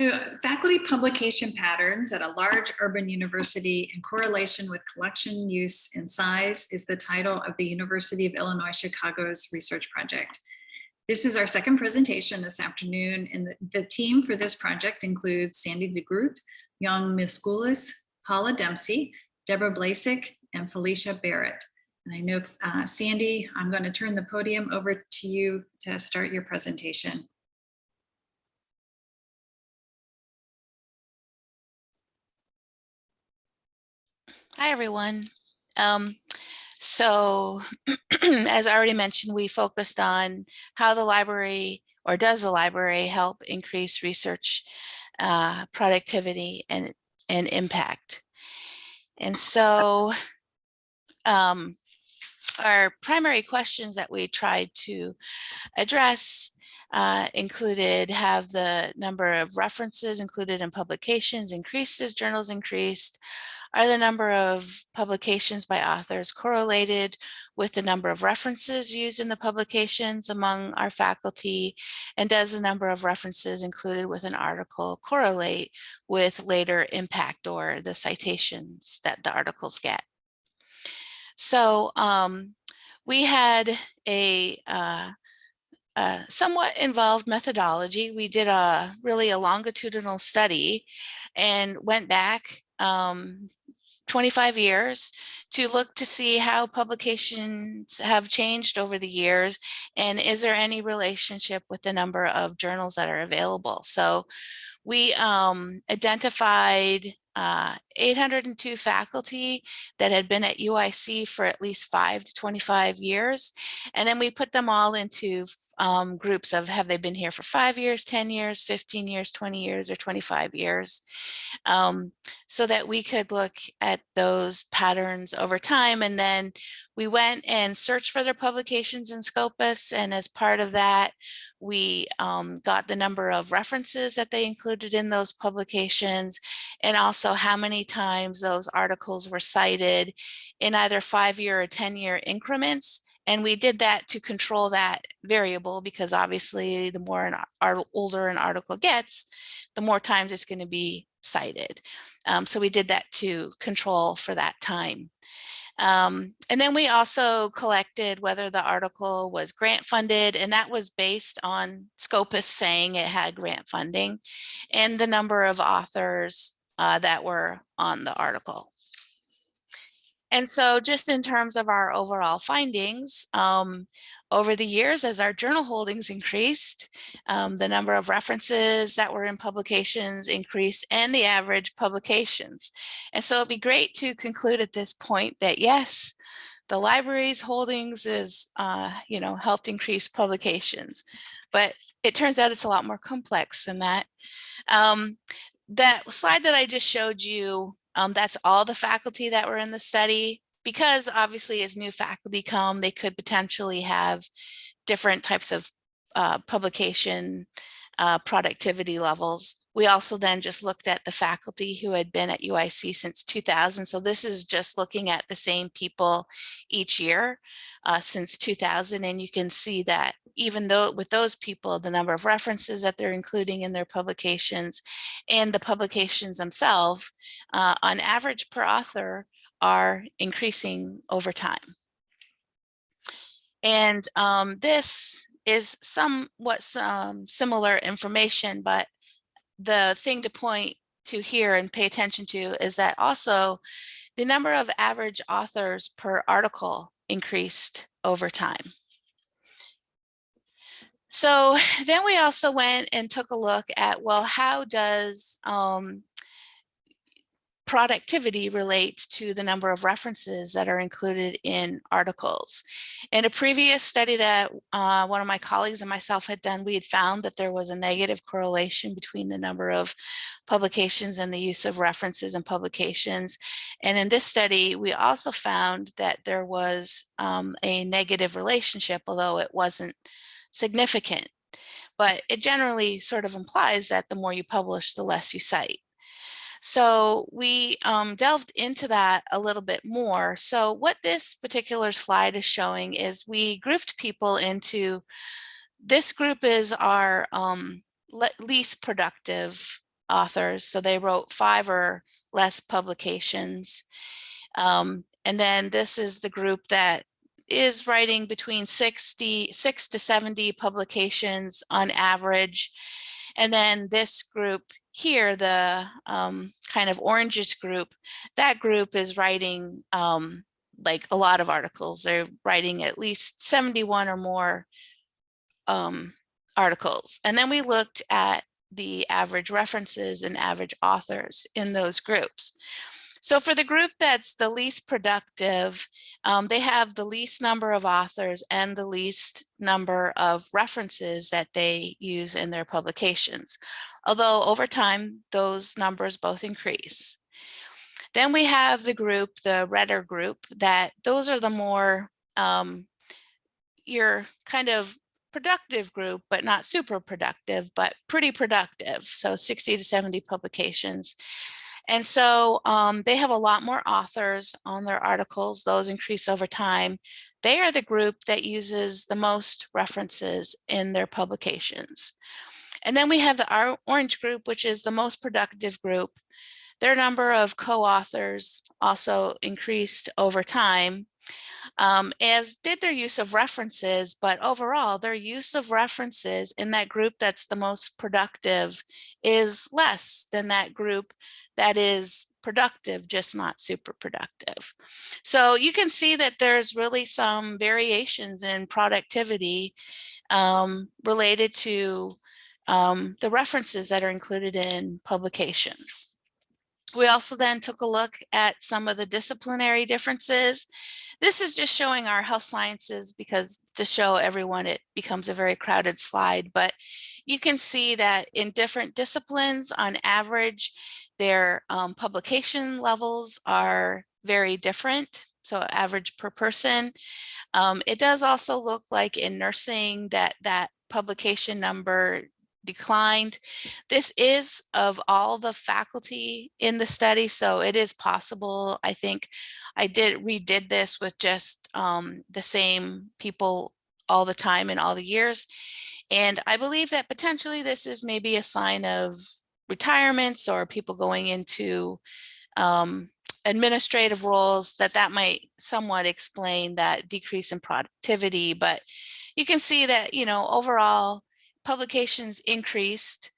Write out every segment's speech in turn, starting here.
So faculty publication patterns at a large urban university in correlation with collection use and size is the title of the University of Illinois Chicago's research project. This is our second presentation this afternoon and the, the team for this project includes Sandy DeGroot, Jung Mi Scoulas, Paula Dempsey, Deborah Blecic, and Felicia Barrett. And I know, uh, Sandy, I'm going to turn the podium over to you to start your presentation. Hi, everyone. Um, so as I already mentioned, we focused on how the library or does the library help increase research uh, productivity and, and impact. And so um, our primary questions that we tried to address uh, included have the number of references included in publications increased as journals increased, are the number of publications by authors correlated with the number of references used in the publications among our faculty? And does the number of references included with an article correlate with later impact or the citations that the articles get? So um, we had a uh, uh, somewhat involved methodology. We did a really a longitudinal study and went back um, 25 years to look to see how publications have changed over the years and is there any relationship with the number of journals that are available. So we um, identified uh, 802 faculty that had been at UIC for at least five to 25 years. And then we put them all into um, groups of have they been here for five years, 10 years, 15 years, 20 years, or 25 years, um, so that we could look at those patterns over time. And then we went and searched for their publications in Scopus. And as part of that, we um, got the number of references that they included in those publications and also how many times those articles were cited in either five-year or 10-year increments. And we did that to control that variable because obviously the more an older an article gets, the more times it's going to be cited. Um, so we did that to control for that time. Um, and then we also collected whether the article was grant funded, and that was based on Scopus saying it had grant funding and the number of authors uh, that were on the article. And so just in terms of our overall findings, um, over the years, as our journal holdings increased, um, the number of references that were in publications increased and the average publications. And so it'd be great to conclude at this point that yes, the library's holdings is, uh, you know, helped increase publications, but it turns out it's a lot more complex than that. Um, that slide that I just showed you, um, that's all the faculty that were in the study because obviously as new faculty come, they could potentially have different types of uh, publication uh, productivity levels. We also then just looked at the faculty who had been at UIC since 2000. So this is just looking at the same people each year uh, since 2000. And you can see that even though with those people, the number of references that they're including in their publications and the publications themselves, uh, on average per author, are increasing over time. And um, this is somewhat some similar information, but the thing to point to here and pay attention to is that also the number of average authors per article increased over time. So then we also went and took a look at, well, how does um, productivity relates to the number of references that are included in articles. In a previous study that uh, one of my colleagues and myself had done, we had found that there was a negative correlation between the number of publications and the use of references and publications. And in this study, we also found that there was um, a negative relationship, although it wasn't significant. But it generally sort of implies that the more you publish, the less you cite. So we um, delved into that a little bit more. So what this particular slide is showing is we grouped people into, this group is our um, least productive authors. So they wrote five or less publications. Um, and then this is the group that is writing between 60, six to 70 publications on average. And then this group here, the um, kind of orangish group, that group is writing um, like a lot of articles. They're writing at least 71 or more um, articles. And then we looked at the average references and average authors in those groups. So for the group that's the least productive, um, they have the least number of authors and the least number of references that they use in their publications. Although over time, those numbers both increase. Then we have the group, the redder group, that those are the more, um, your kind of productive group, but not super productive, but pretty productive. So 60 to 70 publications. And so um, they have a lot more authors on their articles. Those increase over time. They are the group that uses the most references in their publications. And then we have the orange group, which is the most productive group. Their number of co-authors also increased over time, um, as did their use of references, but overall their use of references in that group that's the most productive is less than that group that is productive, just not super productive. So you can see that there's really some variations in productivity um, related to um, the references that are included in publications. We also then took a look at some of the disciplinary differences. This is just showing our health sciences because to show everyone it becomes a very crowded slide, but you can see that in different disciplines on average, their um, publication levels are very different. So average per person. Um, it does also look like in nursing that that publication number declined. This is of all the faculty in the study, so it is possible. I think I did redid this with just um, the same people all the time in all the years. And I believe that potentially this is maybe a sign of retirements or people going into um, administrative roles that that might somewhat explain that decrease in productivity. But you can see that, you know, overall publications increased,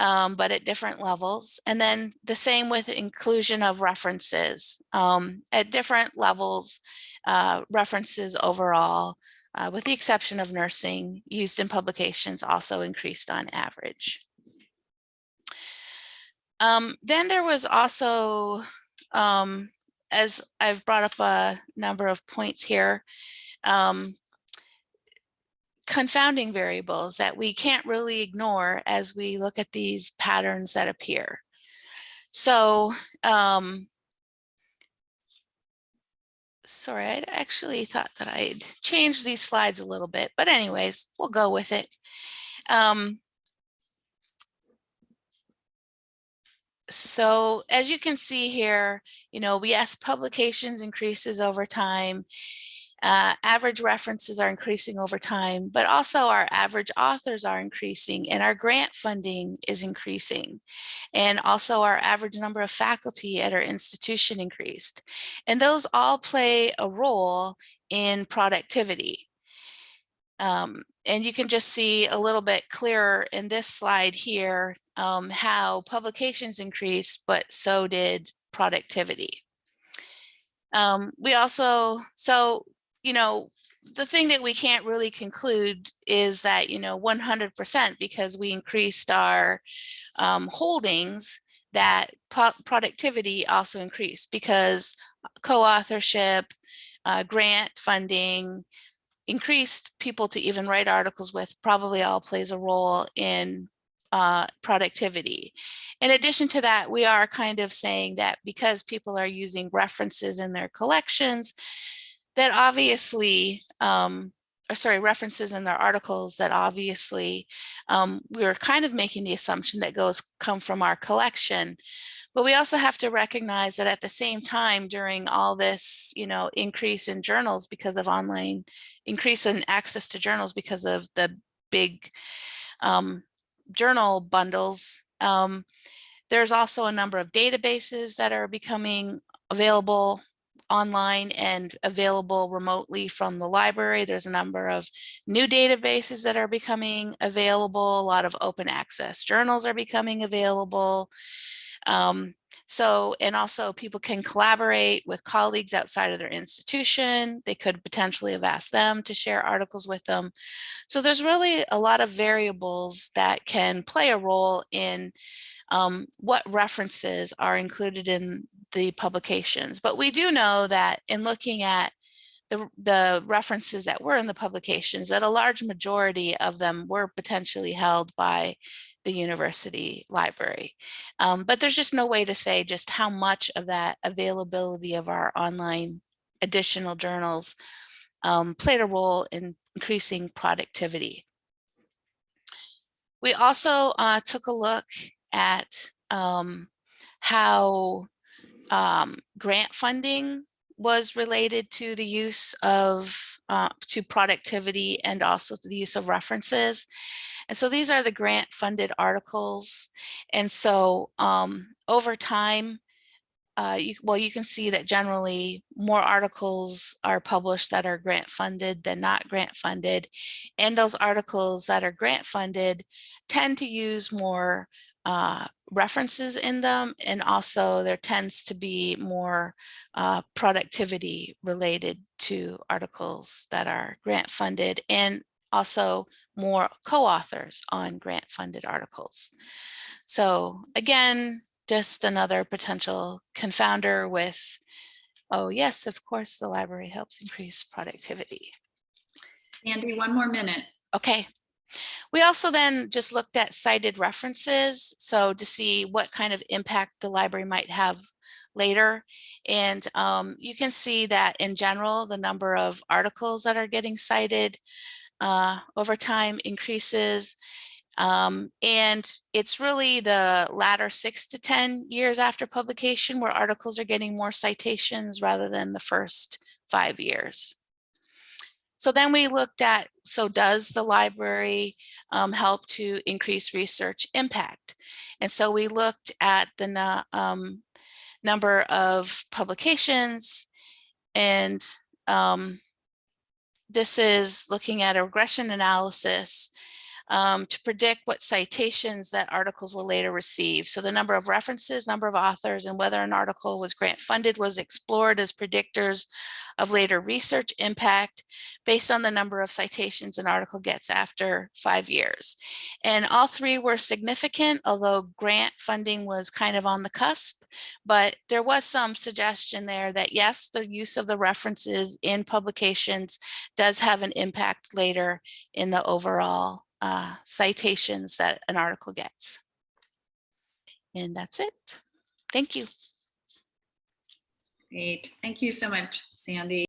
um, but at different levels. And then the same with inclusion of references um, at different levels, uh, references overall, uh, with the exception of nursing used in publications also increased on average. Um, then there was also, um, as I've brought up a number of points here, um, confounding variables that we can't really ignore as we look at these patterns that appear. So, um, sorry, I actually thought that I'd change these slides a little bit, but anyways, we'll go with it. Um, so as you can see here, you know, yes, publications increases over time. Uh, average references are increasing over time, but also our average authors are increasing and our grant funding is increasing. And also our average number of faculty at our institution increased. And those all play a role in productivity. Um, and you can just see a little bit clearer in this slide here um, how publications increased, but so did productivity. Um, we also, so you know, the thing that we can't really conclude is that, you know, 100% because we increased our um, holdings that productivity also increased because co-authorship, uh, grant funding, increased people to even write articles with probably all plays a role in uh, productivity. In addition to that, we are kind of saying that because people are using references in their collections, that obviously, um, or sorry, references in their articles that obviously um, we are kind of making the assumption that goes come from our collection. But we also have to recognize that at the same time during all this, you know, increase in journals because of online, increase in access to journals because of the big um, journal bundles, um, There's also a number of databases that are becoming available online and available remotely from the library. There's a number of new databases that are becoming available. A lot of open access journals are becoming available. Um, so, and also people can collaborate with colleagues outside of their institution. They could potentially have asked them to share articles with them. So there's really a lot of variables that can play a role in um, what references are included in the publications. But we do know that in looking at the, the references that were in the publications, that a large majority of them were potentially held by the university library. Um, but there's just no way to say just how much of that availability of our online additional journals um, played a role in increasing productivity. We also uh, took a look at um, how um, grant funding was related to the use of uh, to productivity and also to the use of references. And so these are the grant funded articles. And so um, over time, uh, you, well, you can see that generally more articles are published that are grant funded than not grant funded. And those articles that are grant funded tend to use more uh, references in them. And also there tends to be more uh, productivity related to articles that are grant funded and also more co-authors on grant funded articles. So again, just another potential confounder with, oh yes, of course, the library helps increase productivity. Andy, one more minute. Okay. We also then just looked at cited references. So to see what kind of impact the library might have later. And um, you can see that in general, the number of articles that are getting cited uh, over time increases. Um, and it's really the latter six to 10 years after publication where articles are getting more citations rather than the first five years. So then we looked at, so does the library um, help to increase research impact? And so we looked at the um, number of publications and um, this is looking at a regression analysis um, to predict what citations that articles will later receive. So the number of references, number of authors, and whether an article was grant funded was explored as predictors of later research impact based on the number of citations an article gets after five years. And all three were significant, although grant funding was kind of on the cusp, but there was some suggestion there that yes, the use of the references in publications does have an impact later in the overall uh, citations that an article gets. And that's it. Thank you. Great. Thank you so much, Sandy.